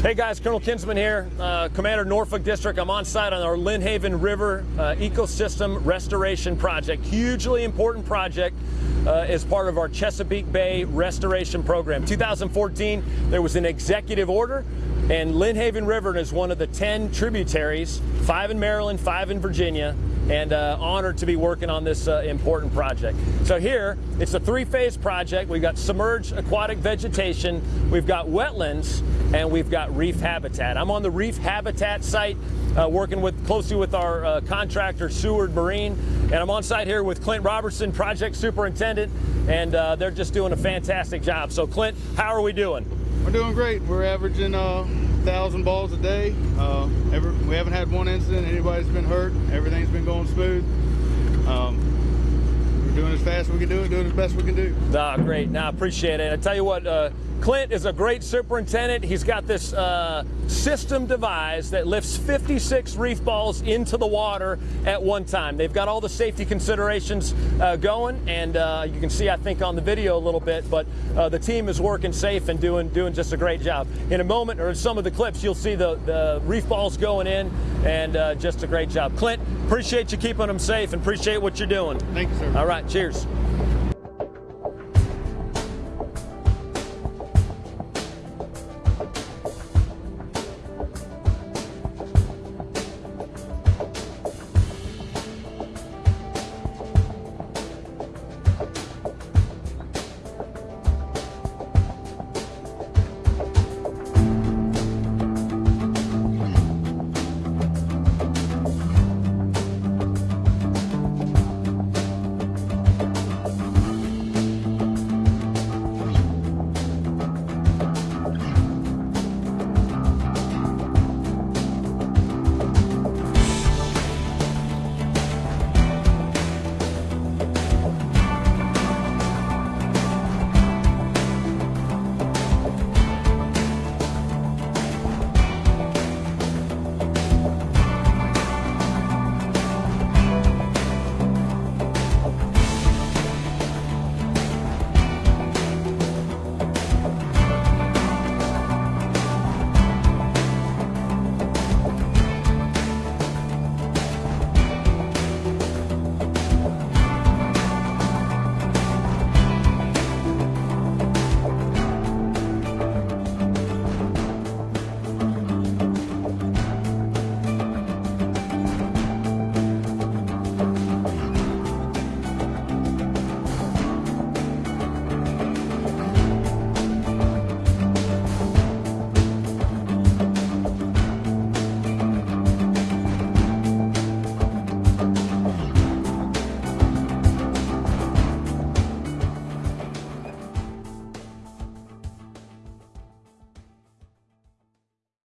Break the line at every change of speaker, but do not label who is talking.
Hey guys, Colonel Kinsman here, uh, Commander Norfolk District. I'm on site on our Lynnhaven River uh, Ecosystem Restoration Project. Hugely important project uh, as part of our Chesapeake Bay Restoration Program. 2014, there was an executive order, and Lynnhaven River is one of the 10 tributaries, five in Maryland, five in Virginia, and uh, honored to be working on this uh, important project. So here, it's a three-phase project. We've got submerged aquatic vegetation, we've got wetlands, and we've got reef habitat. I'm on the reef habitat site uh, working with closely with our uh, contractor Seaward Marine, and I'm on site here with Clint Robertson, project superintendent, and uh, they're just doing a fantastic job. So Clint, how are we doing?
We're doing great. We're averaging uh, thousand balls a day. Uh, every, we haven't had one incident. Anybody's been hurt. Everything's been going smooth. Um, doing as fast as we can do it, doing as best we can do.
Ah, great. Now, I appreciate it. I tell you what, uh, Clint is a great superintendent. He's got this uh, system devised that lifts 56 reef balls into the water at one time. They've got all the safety considerations uh, going, and uh, you can see, I think, on the video a little bit, but uh, the team is working safe and doing doing just a great job. In a moment, or in some of the clips, you'll see the, the reef balls going in, and uh, just a great job. Clint, appreciate you keeping them safe and appreciate what you're doing.
Thank you, sir.
All right, cheers.